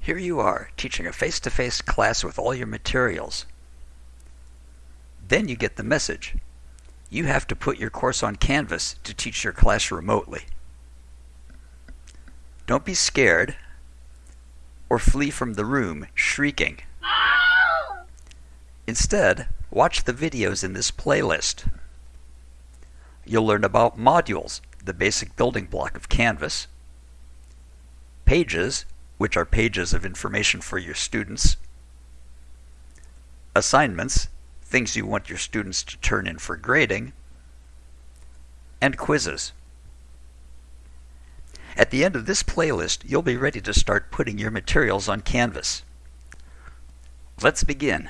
Here you are, teaching a face-to-face class with all your materials. Then you get the message. You have to put your course on Canvas to teach your class remotely. Don't be scared or flee from the room shrieking. Instead, watch the videos in this playlist. You'll learn about modules, the basic building block of Canvas, pages, which are pages of information for your students, assignments, things you want your students to turn in for grading, and quizzes. At the end of this playlist, you'll be ready to start putting your materials on Canvas. Let's begin.